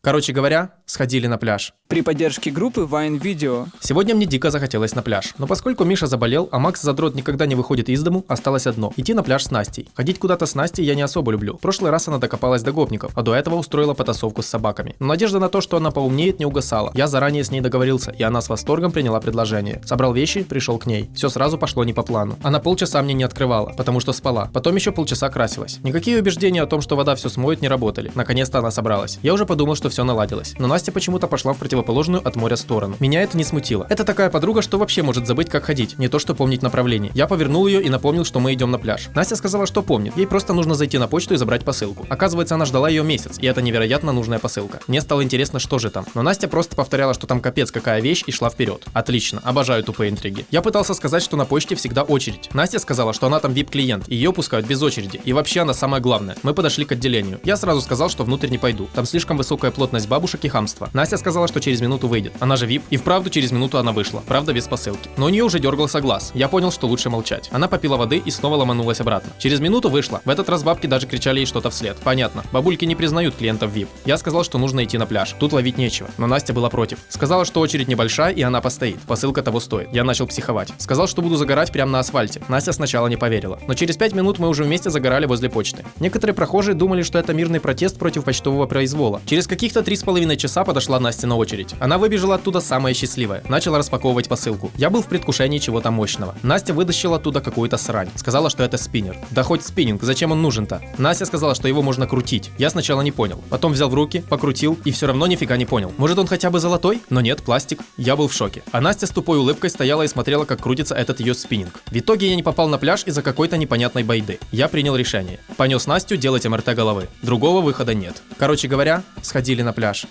Короче говоря, сходили на пляж. При поддержке группы Vine Video. Сегодня мне дико захотелось на пляж. Но поскольку Миша заболел, а Макс Задрот никогда не выходит из дому, осталось одно – идти на пляж с Настей. Ходить куда-то с Настей я не особо люблю. В прошлый раз она докопалась до гопников, а до этого устроила потасовку с собаками. Но надежда на то, что она поумнеет, не угасала. Я заранее с ней договорился, и она с восторгом приняла предложение. Собрал вещи, пришел к ней. Все сразу пошло не по плану. Она полчаса мне не открывала, потому что спала. Потом еще полчаса красилась. Никакие убеждения о том, что вода все смоет, не работали. Наконец-то она собралась. Я уже подумал, что все наладилось. Но Настя почему-то пошла в противоположную от моря сторону. Меня это не смутило. Это такая подруга, что вообще может забыть, как ходить, не то что помнить направление. Я повернул ее и напомнил, что мы идем на пляж. Настя сказала, что помнит. Ей просто нужно зайти на почту и забрать посылку. Оказывается, она ждала ее месяц, и это невероятно нужная посылка. Мне стало интересно, что же там. Но Настя просто повторяла, что там капец какая вещь и шла вперед. Отлично, обожаю тупые интриги. Я пытался сказать, что на почте всегда очередь. Настя сказала, что она там VIP-клиент, ее пускают без очереди. И вообще она самое главное. Мы подошли к отделению. Я сразу сказал, что внутрь не пойду. Там слишком высокая плотность бабушек и хамство. Настя сказала, что через минуту выйдет. Она же VIP. И вправду через минуту она вышла. Правда без посылки. Но у нее уже дергался глаз. Я понял, что лучше молчать. Она попила воды и снова ломанулась обратно. Через минуту вышла. В этот раз бабки даже кричали ей что-то вслед. Понятно. Бабульки не признают клиентов VIP. Я сказал, что нужно идти на пляж. Тут ловить нечего. Но Настя была против. Сказала, что очередь небольшая и она постоит. Посылка того стоит. Я начал психовать. Сказал, что буду загорать прямо на асфальте. Настя сначала не поверила. Но через 5 минут мы уже вместе загорали возле почты. Некоторые прохожие думали, что это мирный протест против почтового произвола. Через каких-то три с половиной часа подошла Настя на очередь. Она выбежала оттуда самая счастливая. Начала распаковывать посылку. Я был в предвкушении чего-то мощного. Настя вытащила оттуда какую-то срань. Сказала, что это спиннер. Да хоть спиннинг, зачем он нужен-то? Настя сказала, что его можно крутить. Я сначала не понял. Потом взял в руки, покрутил и все равно нифига не понял. Может он хотя бы золотой? Но нет, пластик. Я был в шоке. А Настя с тупой улыбкой стояла и смотрела, как крутится этот ее спиннинг. В итоге я не попал на пляж из-за какой-то непонятной байды. Я принял решение. Понес Настю делать МРТ головы. Другого выхода нет. Короче говоря, сходили на пляж.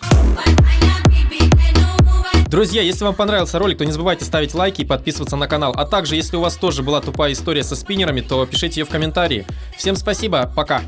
Друзья, если вам понравился ролик, то не забывайте ставить лайки и подписываться на канал. А также, если у вас тоже была тупая история со спиннерами, то пишите ее в комментарии. Всем спасибо, пока!